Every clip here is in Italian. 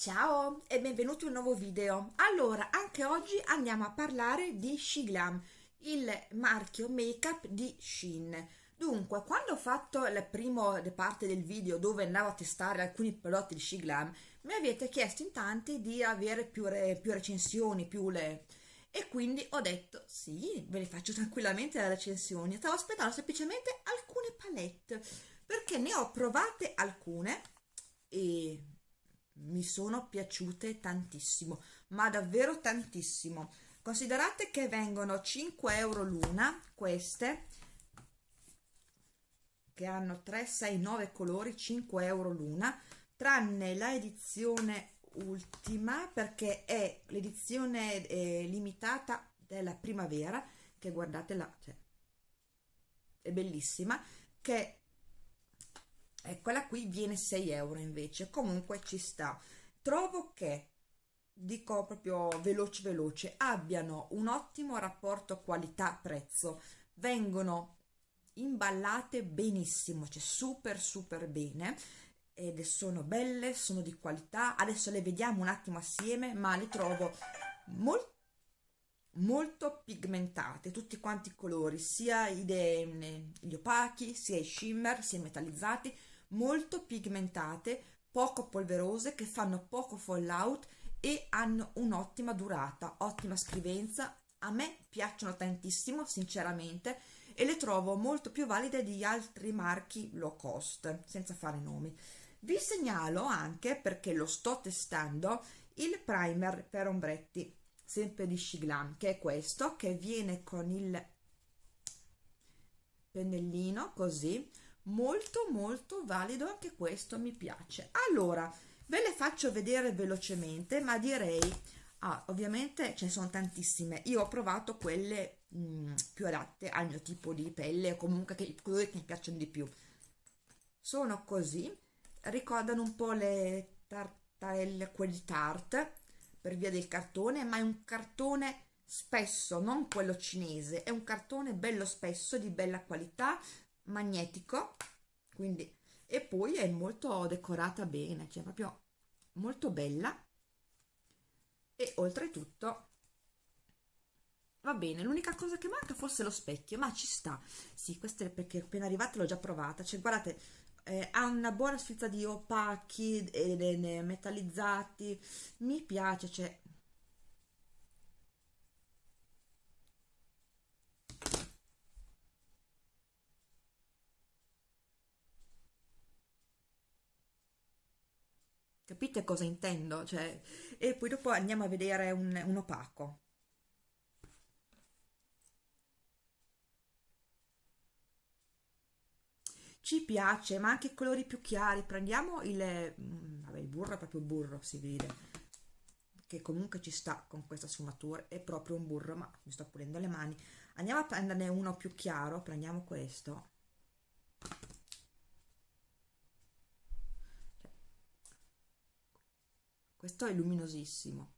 Ciao e benvenuti in un nuovo video. Allora, anche oggi andiamo a parlare di Shiglam, il marchio make-up di Shein. Dunque, quando ho fatto la prima parte del video dove andavo a testare alcuni prodotti di Shiglam, mi avete chiesto in tanti di avere più, re, più recensioni, più le... E quindi ho detto, sì, ve le faccio tranquillamente le recensioni. Stavo aspettando semplicemente alcune palette, perché ne ho provate alcune e mi sono piaciute tantissimo ma davvero tantissimo. Considerate che vengono 5 euro l'una queste che hanno 3 6 9 colori 5 euro l'una tranne la edizione ultima perché è l'edizione eh, limitata della primavera che guardate là cioè, è bellissima che quella qui viene 6 euro invece. Comunque ci sta. Trovo che dico proprio veloce veloce abbiano un ottimo rapporto qualità prezzo vengono imballate benissimo cioè super super bene ed sono belle sono di qualità. Adesso le vediamo un attimo assieme ma le trovo molto molto pigmentate tutti quanti i colori sia gli opachi sia i shimmer sia i metallizzati molto pigmentate, poco polverose, che fanno poco fallout e hanno un'ottima durata, ottima scrivenza. A me piacciono tantissimo, sinceramente, e le trovo molto più valide di altri marchi low cost, senza fare nomi. Vi segnalo anche, perché lo sto testando, il primer per ombretti, sempre di Shiglam, che è questo, che viene con il pennellino, così, molto molto valido anche questo mi piace. Allora ve le faccio vedere velocemente ma direi ah, ovviamente ce ne sono tantissime. Io ho provato quelle mh, mm, più adatte al mio tipo di pelle comunque che, colori che mi piacciono di più. Sono così. Ricordano un po' le tartarelle quelli tart per via del cartone ma è un cartone spesso non quello cinese è un cartone bello spesso di bella qualità magnetico quindi e poi è molto decorata bene cioè proprio molto bella. E oltretutto va bene l'unica cosa che manca forse lo specchio ma ci sta. Sì questa è perché appena arrivata l'ho già provata. Cioè guardate eh, ha una buona sfilza di opachi e metallizzati. Mi piace cioè capite cosa intendo? Cioè, e poi dopo andiamo a vedere un, un opaco. Ci piace, ma anche colori più chiari. Prendiamo il, mm, vabbè, il burro è proprio burro, si vede che comunque ci sta con questa sfumatura, è proprio un burro, ma mi sto pulendo le mani. Andiamo a prenderne uno più chiaro, prendiamo questo questo è luminosissimo.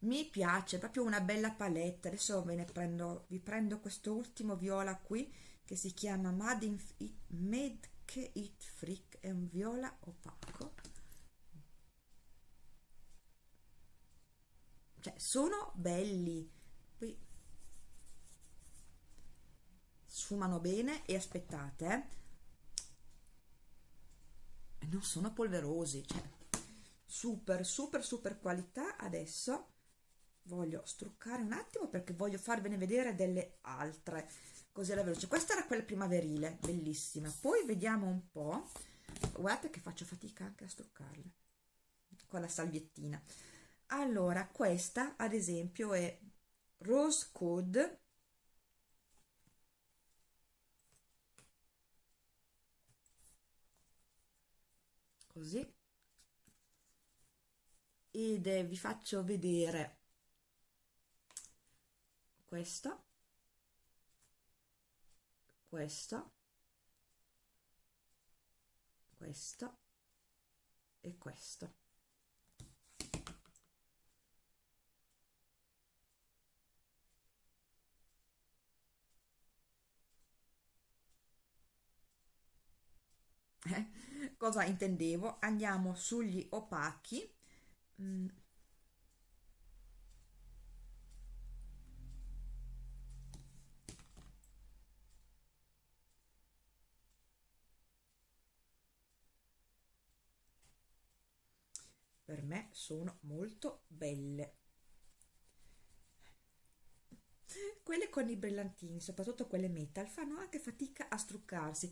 Mi piace proprio una bella palette adesso ve ne prendo vi prendo questo ultimo viola qui che si chiama Made, in It, Made It Freak. È un viola opaco. Cioè sono belli. Qui sfumano bene e aspettate eh, non sono polverosi cioè super super super qualità. Adesso voglio struccare un attimo perché voglio farvene vedere delle altre. Così alla veloce. Questa era quella primaverile bellissima. Poi vediamo un po. Guardate che faccio fatica anche a struccarle con la salviettina. Allora questa ad esempio è rose code. Così ed eh, vi faccio vedere questo questo questo e questo. Cosa intendevo? Andiamo sugli opachi mm. per me sono molto belle quelle con i brillantini soprattutto quelle metal fanno anche fatica a struccarsi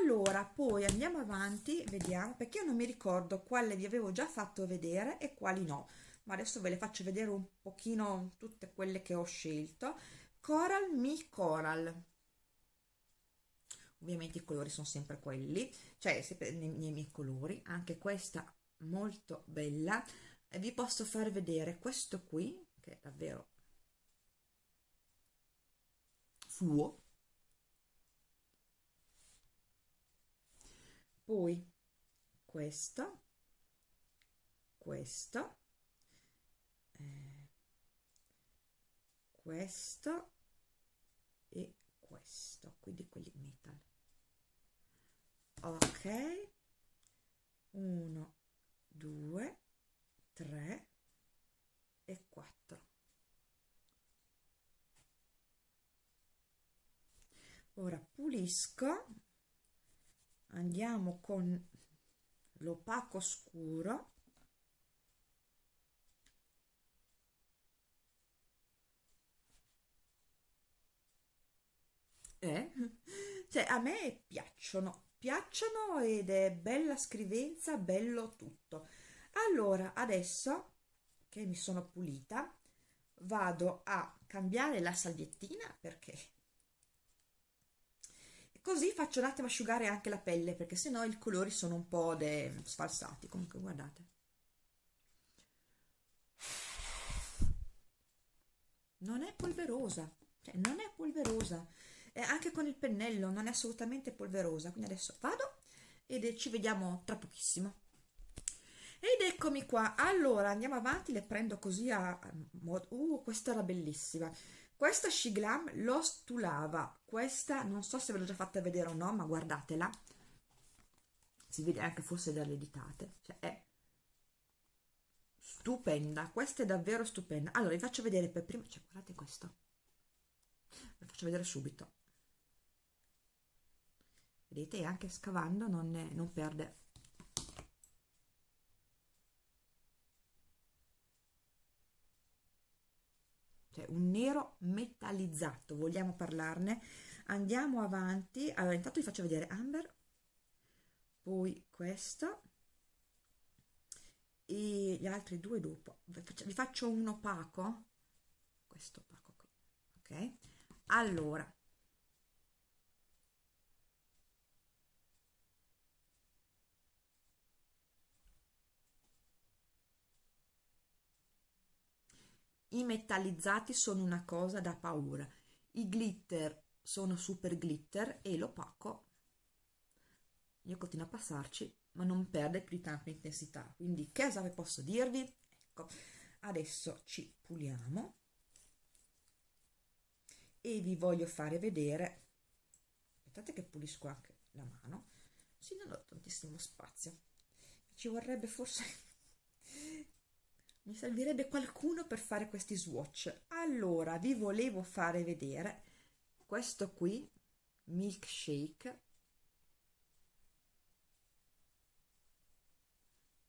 allora poi andiamo avanti vediamo perché io non mi ricordo quale vi avevo già fatto vedere e quali no. Ma adesso ve le faccio vedere un pochino tutte quelle che ho scelto. Coral mi coral. Ovviamente i colori sono sempre quelli cioè sempre nei, nei miei colori anche questa molto bella. E vi posso far vedere questo qui che è davvero fluo poi questo questo eh, questo e questo quindi quelli metal. Ok 1 2 3 e 4 ora pulisco andiamo con l'opaco scuro eh? cioè a me piacciono piacciono ed è bella scrivenza bello tutto allora adesso che mi sono pulita vado a cambiare la salviettina perché così faccio un attimo asciugare anche la pelle perché sennò i colori sono un po' sfalsati. Comunque guardate. Non è polverosa. Cioè non è polverosa. E anche con il pennello non è assolutamente polverosa. Quindi adesso vado ed ci vediamo tra pochissimo. Ed eccomi qua. Allora andiamo avanti. Le prendo così a uh questa era bellissima questa Shiglam lo stulava. Questa non so se ve l'ho già fatta vedere o no ma guardatela. Si vede anche forse dalle ditate. Cioè è stupenda. Questa è davvero stupenda. Allora vi faccio vedere per prima cioè guardate questo. Vi faccio vedere subito. Vedete anche scavando non, ne, non perde cioè un nero metallizzato vogliamo parlarne? Andiamo avanti. Allora intanto vi faccio vedere amber poi questo e gli altri due dopo. Vi faccio un opaco. Questo opaco qui ok? Allora i metallizzati sono una cosa da paura. I glitter sono super glitter e l'opaco io continuo a passarci ma non perde più di tanto intensità. Quindi che cosa posso dirvi? Ecco adesso ci puliamo e vi voglio fare vedere aspettate che pulisco anche la mano sì non ho tantissimo spazio ci vorrebbe forse mi servirebbe qualcuno per fare questi swatch. Allora vi volevo fare vedere questo qui milkshake.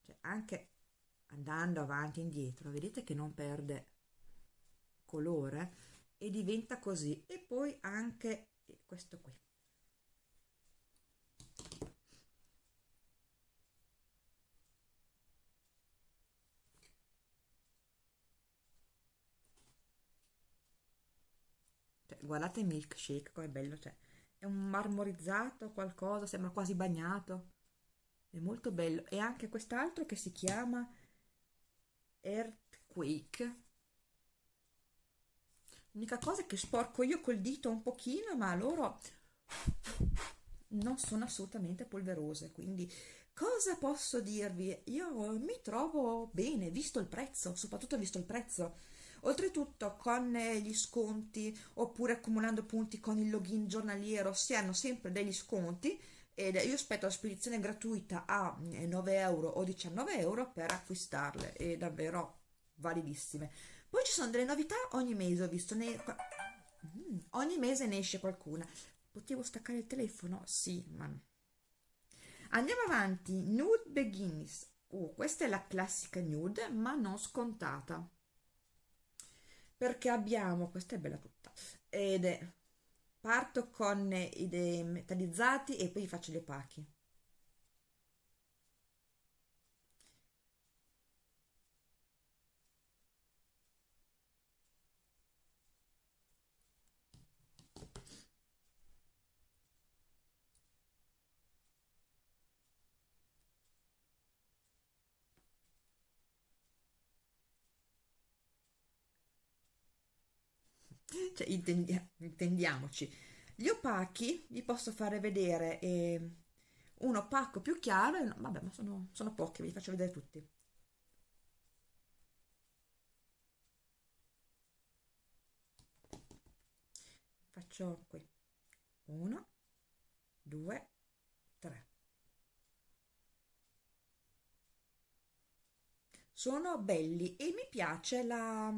Cioè anche andando avanti e indietro vedete che non perde colore e diventa così. E poi anche questo qui guardate il milkshake com'è bello cioè è un marmorizzato qualcosa sembra quasi bagnato. È molto bello. E anche quest'altro che si chiama earthquake. L'unica cosa è che sporco io col dito un pochino ma loro non sono assolutamente polverose quindi cosa posso dirvi? Io mi trovo bene visto il prezzo soprattutto visto il prezzo Oltretutto con eh, gli sconti oppure accumulando punti con il login giornaliero si hanno sempre degli sconti ed io aspetto la spedizione gratuita a 9 euro o 19 euro per acquistarle e davvero validissime. Poi ci sono delle novità ogni mese ho visto ne... mm, ogni mese ne esce qualcuna. Potevo staccare il telefono? sì ma andiamo avanti. Nude beginnings oh, questa è la classica nude ma non scontata perché abbiamo questa è bella tutta ed è parto con i metallizzati e poi faccio gli opachi cioè intendia intendiamoci. Gli opachi vi posso fare vedere eh, un opaco più chiaro no, vabbè ma sono, sono pochi vi faccio vedere tutti. Faccio qui. Uno due tre. Sono belli e mi piace la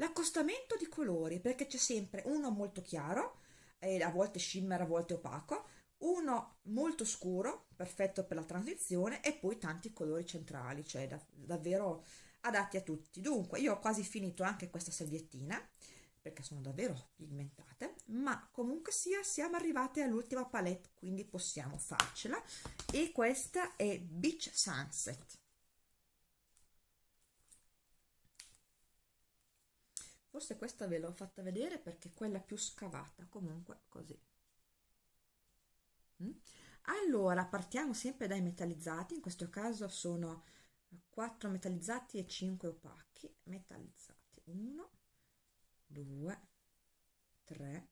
l'accostamento di colori perché c'è sempre uno molto chiaro e a volte shimmer a volte opaco uno molto scuro perfetto per la transizione e poi tanti colori centrali cioè da, davvero adatti a tutti. Dunque io ho quasi finito anche questa salviettina perché sono davvero pigmentate ma comunque sia siamo arrivate all'ultima palette quindi possiamo farcela e questa è Beach Sunset forse questa ve l'ho fatta vedere perché è quella più scavata comunque così. Mm? allora partiamo sempre dai metallizzati. In questo caso sono 4 metallizzati e 5 opachi. Metallizzati 1 2 3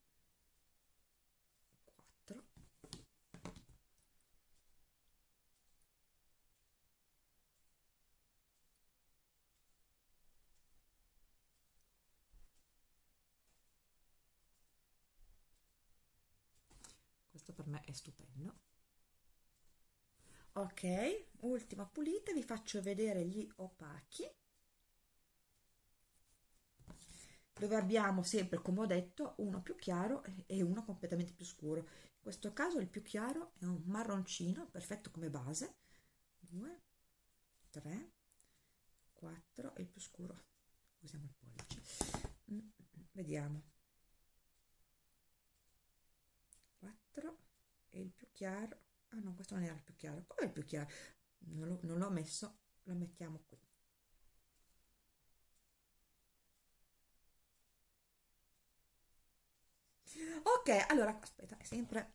questo per me è stupendo. Ok ultima pulita vi faccio vedere gli opachi. Dove abbiamo sempre come ho detto uno più chiaro e uno completamente più scuro. In questo caso il più chiaro è un marroncino perfetto come base. 2 3 4 e il più scuro. Usiamo il pollice. Mm, mm, mm, vediamo 4 e il più chiaro. Ah no questo non era il più chiaro. Come il più chiaro? Non l'ho messo lo mettiamo qui. Ok allora aspetta è sempre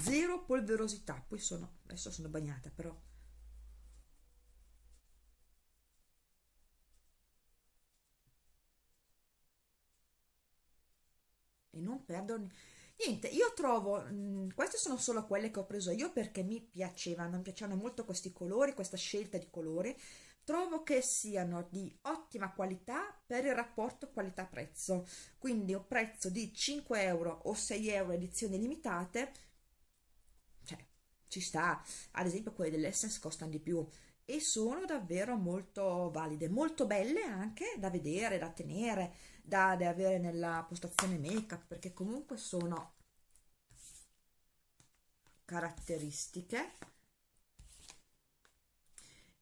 zero polverosità. Poi sono adesso sono bagnata però e non perdono niente. Io trovo mh, mm, queste sono solo quelle che ho preso io perché mi piacevano mi piacevano molto questi colori questa scelta di colori. Trovo che siano di ottima qualità per il rapporto qualità prezzo quindi un prezzo di 5 euro o 6 euro edizioni limitate cioè ci sta. Ad esempio quelle dell'essence costano di più e sono davvero molto valide molto belle anche da vedere da tenere da, da avere nella postazione make up perché comunque sono caratteristiche.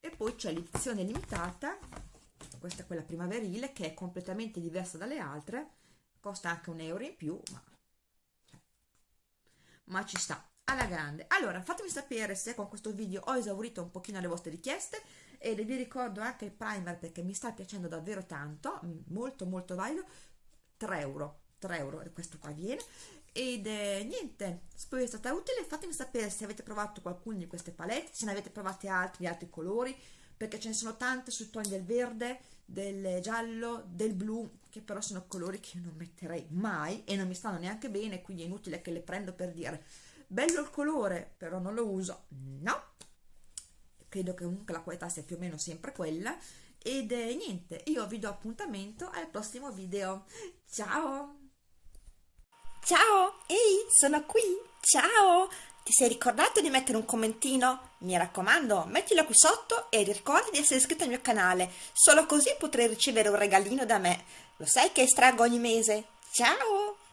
E poi c'è l'edizione limitata questa è quella primaverile che è completamente diversa dalle altre costa anche un euro in più ma, cioè, ma ci sta alla grande. Allora fatemi sapere se con questo video ho esaurito un pochino le vostre richieste e vi ricordo anche il primer perché mi sta piacendo davvero tanto mm, molto molto valido 3 euro 3 euro questo qua viene. Ed eh, niente spero sia stata utile. Fatemi sapere se avete provato qualcuno di queste palette se ne avete provate altri di altri colori perché ce ne sono tante sui toni del verde del giallo del blu che però sono colori che io non metterei mai e non mi stanno neanche bene quindi è inutile che le prendo per dire bello il colore però non lo uso no credo che comunque la qualità sia più o meno sempre quella ed eh, niente io vi do appuntamento al prossimo video ciao Ciao, ehi, sono qui. Ciao. Ti sei ricordato di mettere un commentino? Mi raccomando, mettilo qui sotto e ricorda di essere iscritto al mio canale. Solo così potrai ricevere un regalino da me. Lo sai che estraggo ogni mese. Ciao.